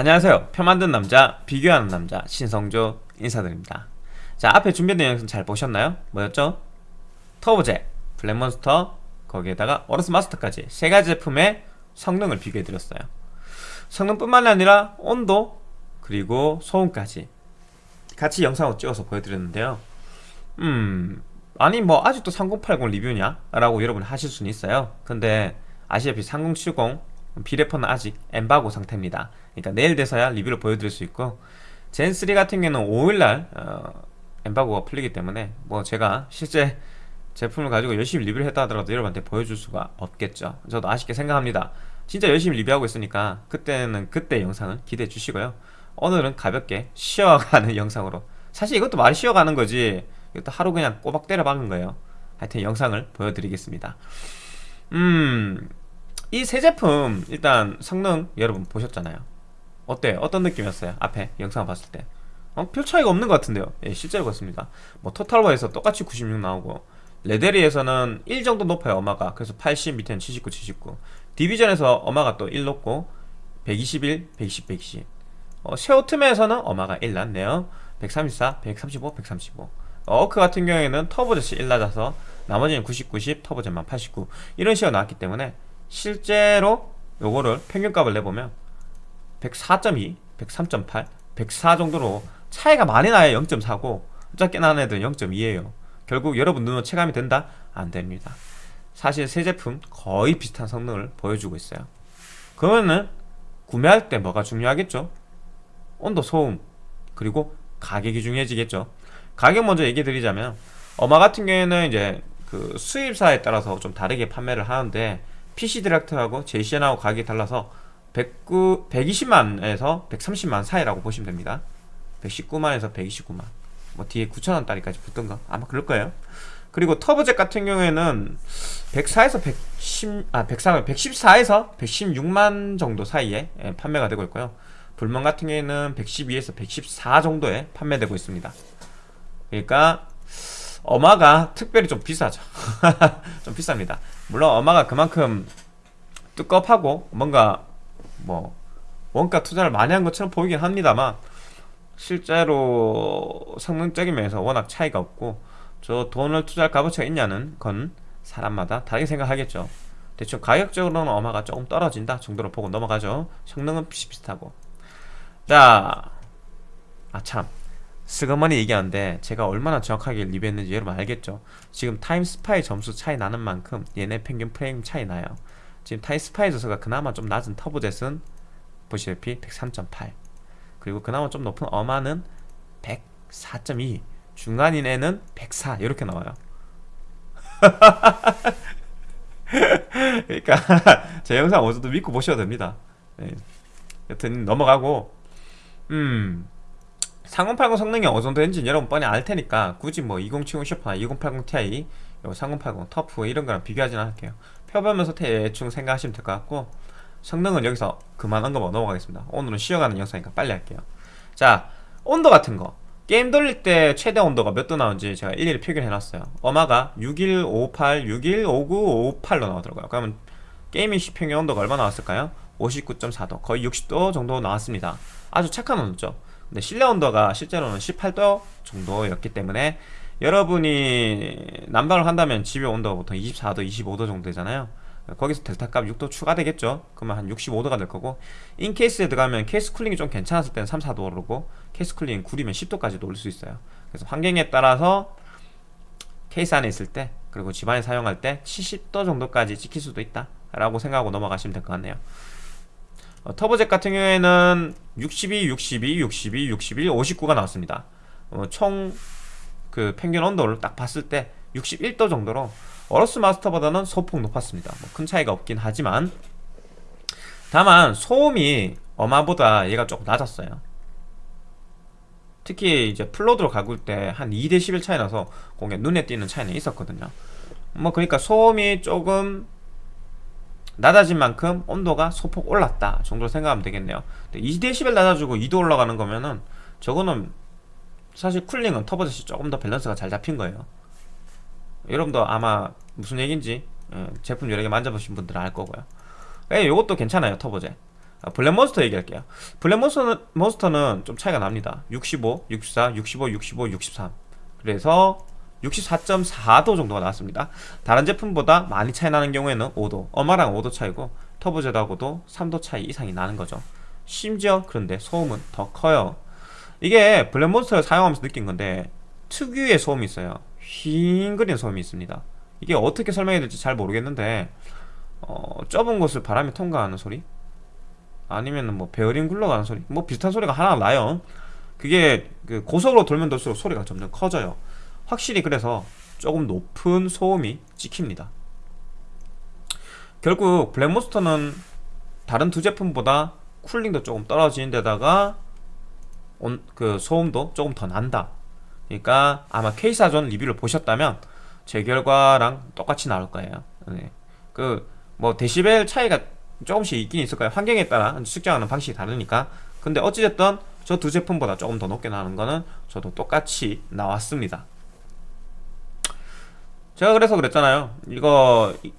안녕하세요 표 만든 남자 비교하는 남자 신성조 인사드립니다 자 앞에 준비된 영상 잘 보셨나요? 뭐였죠? 터보제, 블랙몬스터 거기에다가 어로스 마스터까지 세 가지 제품의 성능을 비교해드렸어요 성능뿐만 아니라 온도 그리고 소음까지 같이 영상을 찍어서 보여드렸는데요 음 아니 뭐 아직도 3080 리뷰냐? 라고 여러분 하실 수는 있어요 근데 아시다시피 3070 비레퍼는 아직 엠바고 상태입니다. 그러니까 내일 돼서야 리뷰를 보여드릴 수 있고 젠3 같은 경우는 5일날 어, 엠바고가 풀리기 때문에 뭐 제가 실제 제품을 가지고 열심히 리뷰를 했다 하더라도 여러분한테 보여줄 수가 없겠죠. 저도 아쉽게 생각합니다. 진짜 열심히 리뷰하고 있으니까 그때는 그때 영상을 기대해 주시고요. 오늘은 가볍게 쉬어가는 영상으로. 사실 이것도 말이 쉬어가는 거지. 이것도 하루 그냥 꼬박 때려 박은 거예요. 하여튼 영상을 보여드리겠습니다. 음 이세 제품 일단 성능 여러분 보셨잖아요. 어때 어떤 느낌이었어요? 앞에 영상 봤을 때? 어? 별 차이가 없는 것 같은데요. 예, 실제로 그렇습니다. 뭐 토탈워에서 똑같이 96 나오고 레데리에서는 1 정도 높아요 어마가. 그래서 80 밑에는 79 79 디비전에서 어마가 또 1 높고 121 120 120 어, 쉐오트메에서는 어마가 1 났네요. 134 135 135 어크 같은 경우에는 터보젯이 1 낮아서 나머지는 90, 90, 터보젯만 89 이런 식으로 나왔기 때문에 실제로 요거를 평균값을 내보면 104.2, 103.8, 104 정도로 차이가 많이 나야 0.4고. 작게 나는 애들은 0.2에요. 결국 여러분 눈으로 체감이 된다? 안 됩니다. 사실 세 제품 거의 비슷한 성능을 보여주고 있어요. 그러면은 구매할 때 뭐가 중요하겠죠? 온도, 소음, 그리고 가격이 중요해지겠죠. 가격 먼저 얘기 드리자면 어마 같은 경우에는 이제 그 수입사에 따라서 좀 다르게 판매를 하는데 PC 디렉트하고 JCN하고 가격이 달라서 109, 120만에서 130만 사이라고 보시면 됩니다. 119만에서 129만. 뭐 뒤에 9천원짜리까지 붙던가? 아마 그럴 거예요. 그리고 터보젯 같은 경우에는 104에서 110, 아 104, 114에서 116만 정도 사이에 예, 판매가 되고 있고요. 불멍 같은 경우에는 112에서 114 정도에 판매되고 있습니다. 그러니까 어마가 특별히 좀 비싸죠. 좀 비쌉니다. 물론 어마가 그만큼 뚜껍하고 뭔가 뭐 원가 투자를 많이 한 것처럼 보이긴 합니다만 실제로 성능적인 면에서 워낙 차이가 없고 저 돈을 투자할 값어치가 있냐는 건 사람마다 다르게 생각하겠죠. 대충 가격적으로는 어마가 조금 떨어진다 정도로 보고 넘어가죠. 성능은 비슷비슷하고. 자 아참 스그머니 얘기하는데 제가 얼마나 정확하게 리뷰했는지 여러분 알겠죠? 지금 타임스파이 점수 차이 나는 만큼 얘네 평균 프레임 차이 나요. 지금 타임스파이 점수가 그나마 좀 낮은 터보젯은 보시다시피 103.8 그리고 그나마 좀 높은 어마는 104.2 중간인 애는 104 이렇게 나와요. 그러니까 제 영상 어제도 믿고 보셔도 됩니다. 네. 여튼 넘어가고. 음 3080 성능이 어느 정도 되는지 여러분 뻔히 알 테니까 굳이 뭐 2070 슈퍼나 2080 Ti 3080 터프 이런 거랑 비교하지는 않을게요. 펴보면서 대충 생각하시면 될 것 같고 성능은 여기서 그만 언급하고 넘어가겠습니다. 오늘은 쉬어가는 영상이니까 빨리 할게요. 자 온도 같은 거. 게임 돌릴 때 최대 온도가 몇 도 나오는지 제가 일일이 표기해놨어요. 어마가 6158, 615958로 나오더라고요. 그러면 게이밍 시평의 온도가 얼마 나왔을까요? 59.4도 거의 60도 정도 나왔습니다. 아주 착한 온도죠 근데 실내 온도가 실제로는 18도 정도였기 때문에 여러분이 난방을 한다면 집의 온도가 보통 24도, 25도 정도 되잖아요. 거기서 델타값 6도 추가되겠죠. 그러면 한 65도가 될 거고 인케이스에 들어가면 케이스 쿨링이 좀 괜찮았을 때는 3, 4도 오르고 케이스 쿨링 구리면 10도까지도 오를 수 있어요. 그래서 환경에 따라서 케이스 안에 있을 때 그리고 집안에 사용할 때 70도 정도까지 찍힐 수도 있다 라고 생각하고 넘어가시면 될 것 같네요 어, 터보젯 같은 경우에는 62, 62, 62, 61, 59가 나왔습니다. 어, 총그 평균 온도를 딱 봤을 때 61도 정도로 어로스 마스터보다는 소폭 높았습니다. 뭐 큰 차이가 없긴 하지만. 다만 소음이 어마보다 얘가 조금 낮았어요. 특히 이제 full load로 갈굴 때 한 2데시벨 차이 나서 꽤 눈에 띄는 차이는 있었거든요. 뭐 그러니까 소음이 조금 낮아진 만큼 온도가 소폭 올랐다 정도로 생각하면 되겠네요. 2대11 낮아지고 2도 올라가는 거면은 저거는 사실 쿨링은 터보젯이 조금 더 밸런스가 잘 잡힌 거예요. 여러분도 아마 무슨 얘기인지 예, 제품 여러 개 만져보신 분들은 알 거고요. 예, 요것도 괜찮아요 터보젯 아, 블랙몬스터 얘기할게요. 블랙몬스터는 몬스터는 좀 차이가 납니다. 65, 64, 65, 65, 63 그래서 64.4도 정도가 나왔습니다. 다른 제품보다 많이 차이 나는 경우에는 5도 어마랑 5도 차이고 터보젯하고도 3도 차이 이상이 나는 거죠. 심지어 그런데 소음은 더 커요. 이게 블랙몬스터를 사용하면서 느낀 건데 특유의 소음이 있어요. 휘잉거리는 소음이 있습니다. 이게 어떻게 설명해야 될지 잘 모르겠는데 어, 좁은 곳을 바람이 통과하는 소리? 아니면 뭐 베어링 굴러가는 소리? 뭐 비슷한 소리가 하나 나요. 그게 그 고속으로 돌면 돌수록 소리가 점점 커져요 확실히 그래서 조금 높은 소음이 찍힙니다. 결국 블랙몬스터는 다른 두 제품보다 쿨링도 조금 떨어지는 데다가 온, 그 소음도 조금 더 난다. 그러니까 아마 K사전 리뷰를 보셨다면 제 결과랑 똑같이 나올 거예요. 네. 그뭐 데시벨 차이가 조금씩 있긴 있을 거예요. 환경에 따라 측정하는 방식이 다르니까. 근데 어찌됐든 저 두 제품보다 조금 더 높게 나오는 거는 저도 똑같이 나왔습니다 제가 그래서 그랬잖아요. 이거 이,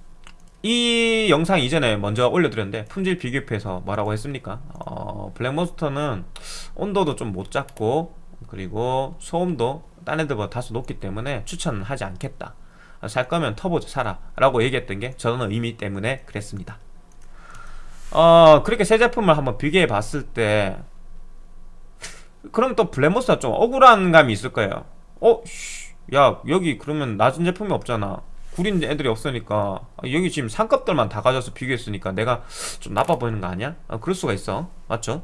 이 영상 이전에 먼저 올려드렸는데 품질 비교표에서 뭐라고 했습니까? 어, 블랙몬스터는 온도도 좀 못 잡고 그리고 소음도 딴 애들보다 다소 높기 때문에 추천은 하지 않겠다. 살 거면 터보즈 사라 라고 얘기했던 게 저는 의미 때문에 그랬습니다. 어 그렇게 새 제품을 한번 비교해 봤을 때 그럼 또 블랙모스가 좀 억울한 감이 있을 거예요. 어? 씨, 야 여기 그러면 낮은 제품이 없잖아 구린 애들이 없으니까 아, 여기 지금 상급들만 다 가져서 비교했으니까 내가 좀 나빠 보이는 거 아니야? 아, 그럴 수가 있어 맞죠?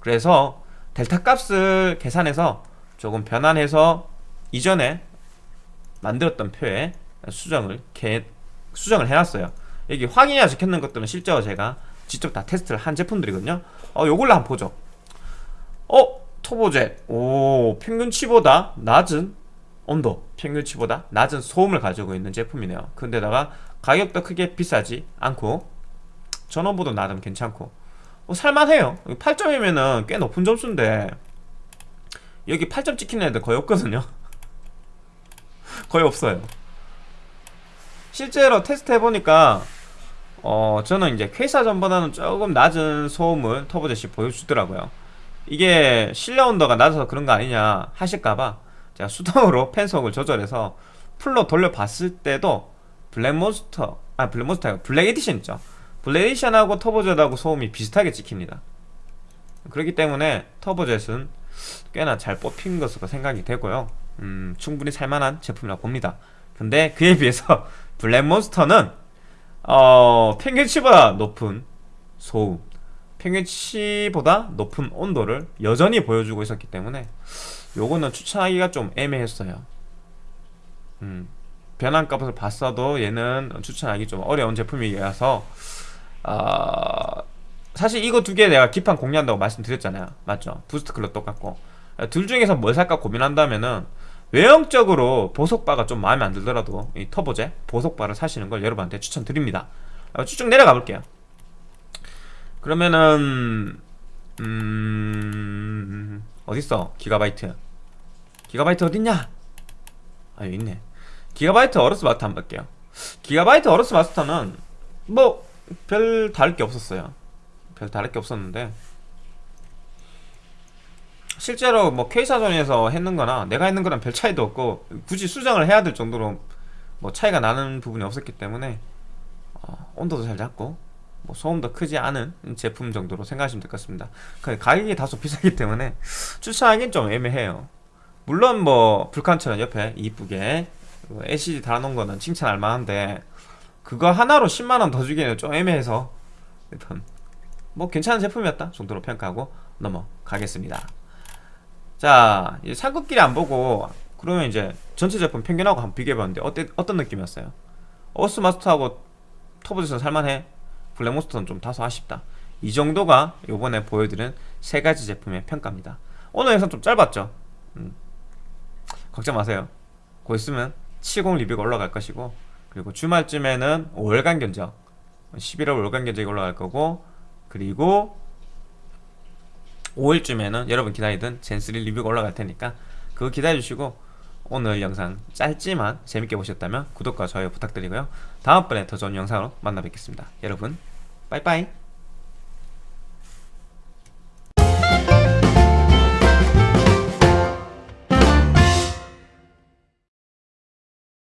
그래서 델타 값을 계산해서 조금 변환해서 이전에 만들었던 표에 수정을 개, 수정을 해놨어요 여기 안 적혀있는 것들은 실제로 제가 직접 다 테스트를 한 제품들이거든요 어 요걸로 한번 보죠 어? 터보젯 오 평균치보다 낮은 온도 평균치보다 낮은 소음을 가지고 있는 제품이네요. 근데다가 가격도 크게 비싸지 않고 전원부도 나름 괜찮고. 어, 살만해요. 8점이면은 꽤 높은 점수인데 여기 8점 찍히는 애들 거의 없거든요. 거의 없어요. 실제로 테스트 해보니까 어 저는 이제 퀘사전보다는 조금 낮은 소음을 터보젯이 보여주더라고요. 이게 실내 온도가 낮아서 그런 거 아니냐 하실까봐 제가 수동으로 팬속을 조절해서 풀로 돌려봤을 때도 블랙몬스터 아 블랙몬스터 블랙 에디션 있죠. 블랙 에디션하고 터보젯하고 소음이 비슷하게 찍힙니다. 그렇기 때문에 터보젯은 꽤나 잘 뽑힌 것으로 생각이 되고요. 음, 충분히 살만한 제품이라고 봅니다. 근데 그에 비해서 블랙몬스터는 어, 평균치보다 높은 소음 평균치보다 높은 온도를 여전히 보여주고 있었기 때문에 요거는 추천하기가 좀 애매했어요. 음, 변환값을 봤어도 얘는 추천하기 좀 어려운 제품이라서 어, 사실 이거 두 개 내가 기판 공유한다고 말씀드렸잖아요. 맞죠? 부스트 클럽 똑같고. 둘 중에서 뭘 살까 고민한다면은 외형적으로 보석바가 좀 마음에 안 들더라도 이 터보제 보석바를 사시는 걸 여러분한테 추천드립니다. 어, 쭉 내려가 볼게요. 그러면은 음... 어딨어? 기가바이트 기가바이트 어딨냐? 아 여기 있네. 기가바이트 어로스 마스터 한번 볼게요. 기가바이트 어로스 마스터는 뭐 별 다를 게 없었어요. 별 다를 게 없었는데 실제로 뭐 K사전에서 했는 거나 내가 했는 거랑 별 차이도 없고 굳이 수정을 해야 될 정도로 뭐 차이가 나는 부분이 없었기 때문에 어, 온도도 잘 잡고 뭐 소음도 크지 않은 제품 정도로 생각하시면 될 것 같습니다. 근데 가격이 다소 비싸기 때문에 추천하기는 좀 애매해요 물론 뭐 불칸처럼 옆에 이쁘게 LCD 달아놓은 거는 칭찬할 만한데 그거 하나로 10만원 더 주기에는 좀 애매해서 일단 뭐 괜찮은 제품이었다 정도로 평가하고 넘어가겠습니다. 자 이제 상급끼리 안 보고 그러면 이제 전체 제품 평균하고 한번 비교해봤는데 어때, 어떤 느낌이었어요? 어스 마스터하고 터보젯은 살만해? 블랙몬스터는 좀 다소 아쉽다. 이 정도가 요번에 보여드린 세 가지 제품의 평가입니다. 오늘 영상 좀 짧았죠? 음, 걱정 마세요. 곧 있으면 70 리뷰가 올라갈 것이고 그리고 주말쯤에는 5월간 견적 11월 5월간 견적이 올라갈 거고 그리고 5일쯤에는 여러분 기다리던 젠3 리뷰가 올라갈 테니까 그거 기다려주시고 오늘 영상 짧지만 재밌게 보셨다면 구독과 좋아요 부탁드리고요. 다음번에 더 좋은 영상으로 만나 뵙겠습니다. 여러분 빠이빠이